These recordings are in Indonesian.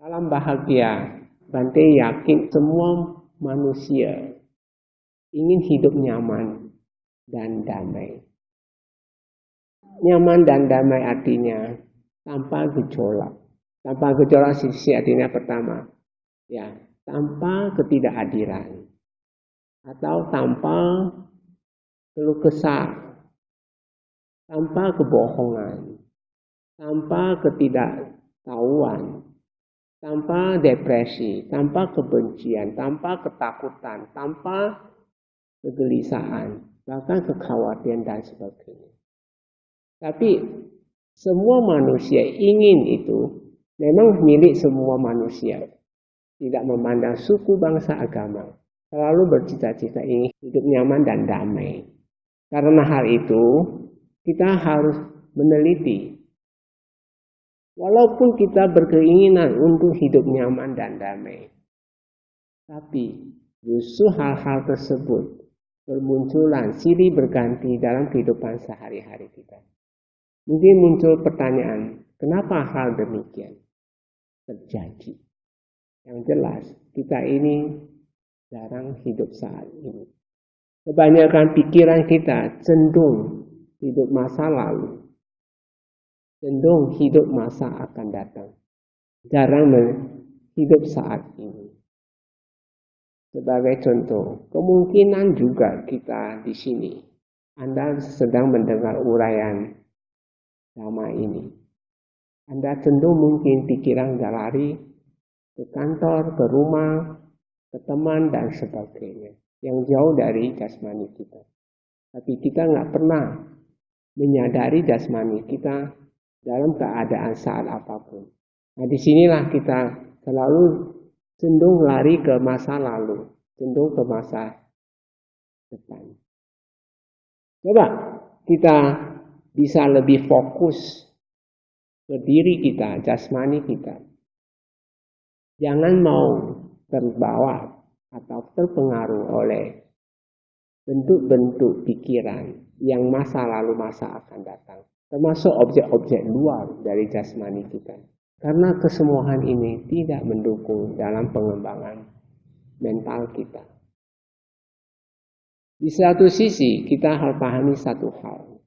Salam bahagia. Bante yakin semua manusia ingin hidup nyaman dan damai. Nyaman dan damai artinya tanpa gejolak. Tanpa gejolak sisi artinya pertama, ya tanpa ketidakadilan atau tanpa keluh kesah, tanpa kebohongan, tanpa ketidaktahuan, tanpa depresi, tanpa kebencian, tanpa ketakutan, tanpa kegelisahan, bahkan kekhawatiran dan sebagainya. Tapi semua manusia ingin itu memang milik semua manusia. Tidak memandang suku, bangsa, agama. Selalu bercita-cita ingin hidup nyaman dan damai. Karena hal itu, kita harus meneliti. Walaupun kita berkeinginan untuk hidup nyaman dan damai, tapi justru hal-hal tersebut bermunculan silih berganti dalam kehidupan sehari-hari kita. Mungkin muncul pertanyaan, kenapa hal demikian terjadi? Yang jelas, kita ini jarang hidup saat ini. Kebanyakan pikiran kita cenderung hidup masa lalu. Cenderung hidup masa akan datang. Jarang hidup saat ini. Sebagai contoh, kemungkinan juga kita di sini. Anda sedang mendengar uraian sama ini. Anda cenderung mungkin pikiran lari ke kantor, ke rumah, ke teman, dan sebagainya yang jauh dari jasmani kita. Tapi kita nggak pernah menyadari jasmani kita dalam keadaan saat apa pun. Nah di sinilah kita selalu cenderung lari ke masa lalu, cenderung ke masa depan. Coba kita bisa lebih fokus ke diri kita, jasmani kita. Jangan mau terbawa atau terpengaruh oleh bentuk-bentuk pikiran yang masa lalu masa akan datang. Termasuk objek-objek luar dari jasmani kita. Karena kesemuanya ini tidak mendukung dalam pengembangan mental kita. Di satu sisi kita harus pahami satu hal.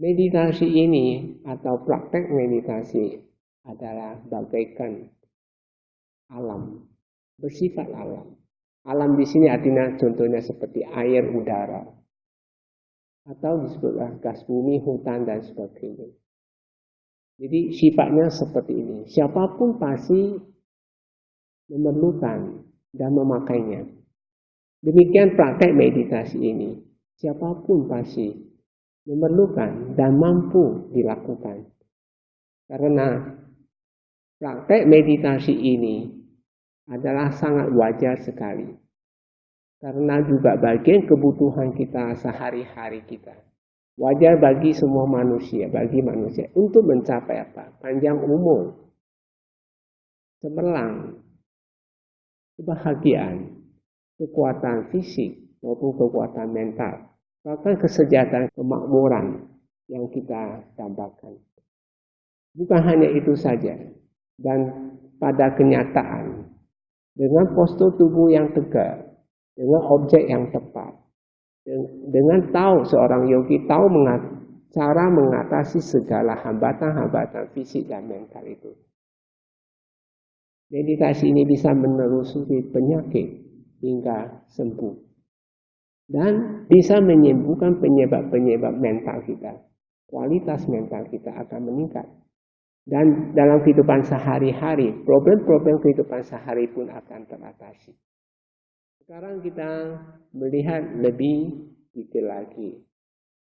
Meditasi ini atau praktek meditasi adalah bagaikan alam bersifat alam. Alam di sini artinya contohnya seperti air, udara, atau disebutlah gas bumi, hutan dan sebagainya. Jadi sifatnya seperti ini. Siapa pun pasti memerlukan dan memakainya. Demikian praktek meditasi ini. Siapa pun pasti memerlukan dan mampu dilakukan. Karena praktek meditasi ini adalah sangat wajar sekali. Karena juga bagian kebutuhan kita sehari-hari kita. Wajar bagi semua manusia, bagi manusia untuk mencapai apa? Panjang umur, cemerlang, kebahagiaan, kekuatan fisik maupun kekuatan mental, bahkan kesejahteraan kemakmuran yang kita tambahkan. Bukan hanya itu saja, dan pada kenyataan dengan postur tubuh yang tegak, dengan objek yang tepat, dengan tahu seorang yogi tahu mengat, cara mengatasi segala hambatan-hambatan fisik dan mental itu. Meditasi ini bisa menelusuri penyakit hingga sembuh. Dan bisa menyembuhkan penyebab-penyebab mental kita. Kualitas mental kita akan meningkat. Dan dalam kehidupan sehari-hari, problem-problem kehidupan sehari pun akan teratasi. Sekarang kita melihat lebih detail lagi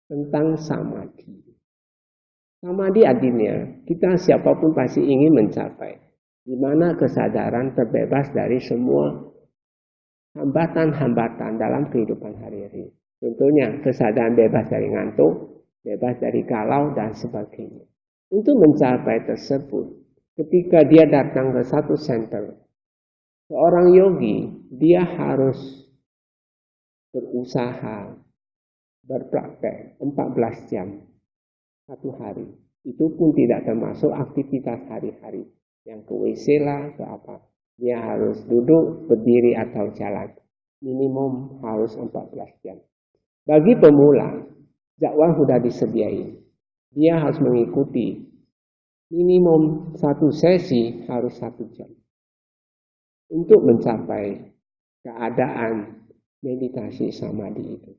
tentang samadhi. Samadhi artinya kita siapa pun pasti ingin mencapai di mana kesadaran terbebas dari semua hambatan-hambatan dalam kehidupan hari-hari. Contohnya kesadaran bebas dari ngantuk, bebas dari galau dan sebagainya. Untuk mencapai tersebut, ketika dia datang ke satu center, seorang yogi, dia harus berusaha berpraktek 14 jam satu hari. Itu pun tidak termasuk aktivitas hari-hari. yang ke WC lah, ke apa. Dia harus duduk, berdiri atau jalan. Minimum harus 14 jam. Bagi pemula, dakwah sudah disediain. Dia harus mengikuti minimum satu sesi harus satu jam. Untuk mencapai keadaan meditasi samadhi itu.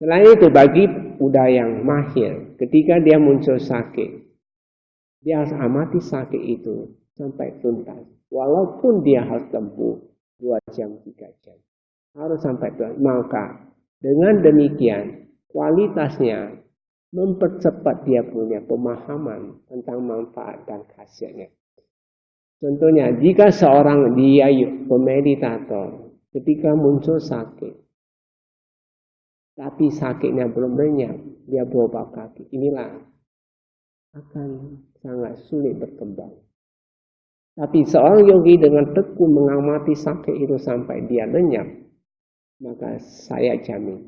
Selain itu bagi udah yang mahir, ketika dia muncul sakit, dia harus amati sakit itu sampai tuntas. Walaupun dia harus tempuh dua jam, tiga jam. Harus sampai tuntas. Maka dengan demikian kualitasnya mempercepat dia punya pemahaman tentang manfaat dan khasiatnya. Contohnya, jika seorang dia pemeditator ketika muncul sakit, tapi sakitnya belum lenyap, dia berobat kaki. Inilah akan sangat sulit berkembang. Tapi seorang yogi dengan tekun mengamati sakit itu sampai dia lenyap, maka saya jamin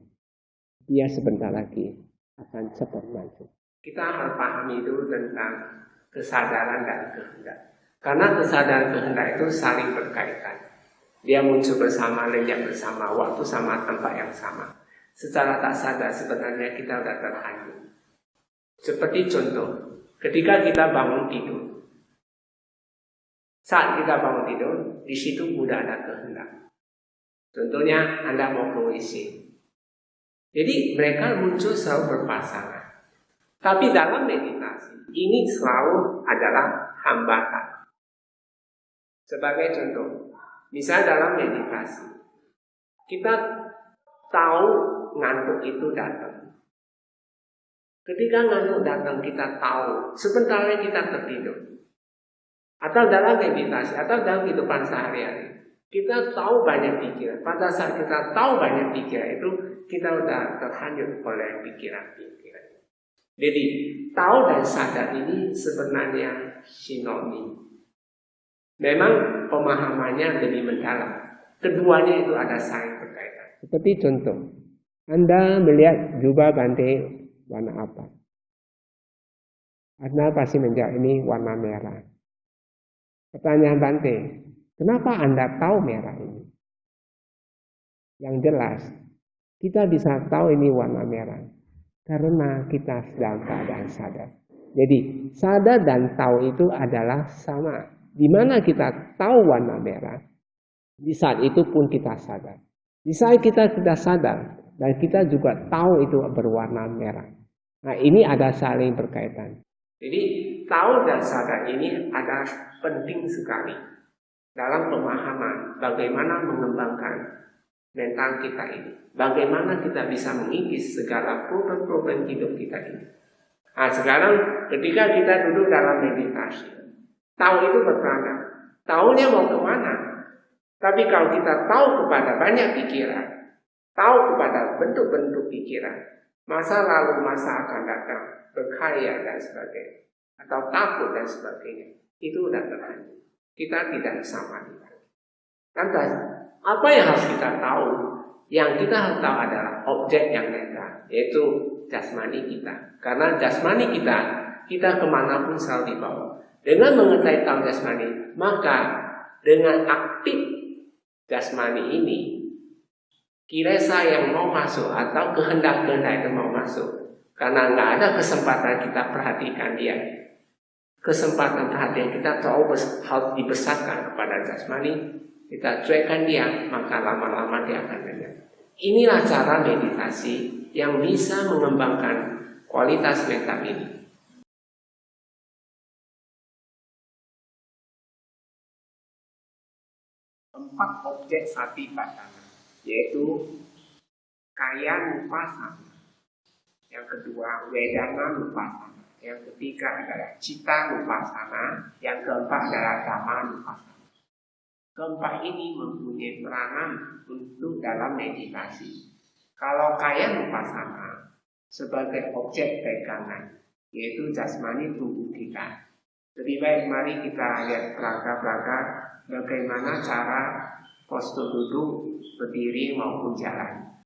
dia sebentar lagi akan cepat maju. Kita pahami itu tentang kesadaran dan kehendak. Karena kesadaran kehendak itu saling berkaitan. Dia muncul bersama, lenyap bersama, waktu sama, tempat yang sama. Secara tak sadar sebenarnya kita sudah terhanyut. Seperti contoh, Ketika kita bangun tidur, saat kita bangun tidur, di situ sudah ada kehendak. Contohnya Anda mau ke WC. Jadi mereka muncul selalu berpasangan. Tapi dalam meditasi, ini selalu adalah hambatan. Sebagai contoh, misalnya dalam meditasi, kita tahu ngantuk itu datang. Ketika ngantuk datang kita tahu sebentar lagi kita tertidur. Atau dalam meditasi atau dalam kehidupan sehari-hari. Kita tahu banyak pikiran. Pada saat kita tahu banyak pikiran itu kita sudah terhanyut oleh pikiran-pikiran. Jadi tahu dan sadar ini sebenarnya sinonim. Memang pemahamannya lebih mendalam. Keduanya itu ada saling berkaitan. Seperti contoh, Anda melihat jubah bantai warna apa? Anda pasti menjawab ini warna merah. Pertanyaan Bante, kenapa Anda tahu merah ini? Yang jelas, kita bisa tahu ini warna merah karena kita sedang keadaan sadar. Jadi, sadar dan tahu itu adalah sama. Di mana kita tahu warna merah, di saat itu pun kita sadar. Di saat kita tidak sadar, dan kita juga tahu itu berwarna merah. Nah ini ada saling berkaitan. Jadi tahu dan sadar ini adalah penting sekali dalam pemahaman bagaimana mengembangkan mental kita ini. Bagaimana kita bisa mengikis segala problem-problem hidup kita ini. Nah sekarang ketika kita duduk dalam meditasi, tahu itu berperan. Tahunya mau ke mana? Tapi kalau kita tahu kepada banyak pikiran, tahu kepada bentuk-bentuk pikiran, Masa lalu masa akan datang, berkaya dan sebagainya. Atau takut dan sebagainya. Itu sudah terhanyut. Kita tidak sama Lantas, apa yang harus kita tahu? Yang kita harus tahu adalah objek yang netral, yaitu jasmani kita. Karena jasmani kita, kita ke mana pun selalu dibawa. Dengan mengetahui tahu jasmani, maka dengan aktif jasmani ini kiresa yang mau masuk atau kehendak-kehendak itu mau masuk. Karena nggak ada kesempatan kita perhatikan dia. Kesempatan perhatian kita tahu harus dibesarkan kepada jasmani. Kita cuekkan dia, maka lama-lama dia akan dengar. Inilah cara meditasi yang bisa mengembangkan kualitas mental ini. Empat objek sati batang yaitu kaya nupasana. Yang kedua wedana nupasana. Yang ketiga adalah cita nupasana. Yang keempat adalah dhamma nupasana. Keempat ini mempunyai peranan untuk dalam meditasi. Kalau kaya nupasana sebagai objek pegangan, yaitu jasmani tubuh kita. Lebih baik mari kita lihat perangkat-perangkat bagaimana cara postur duduk, berdiri maupun jalan.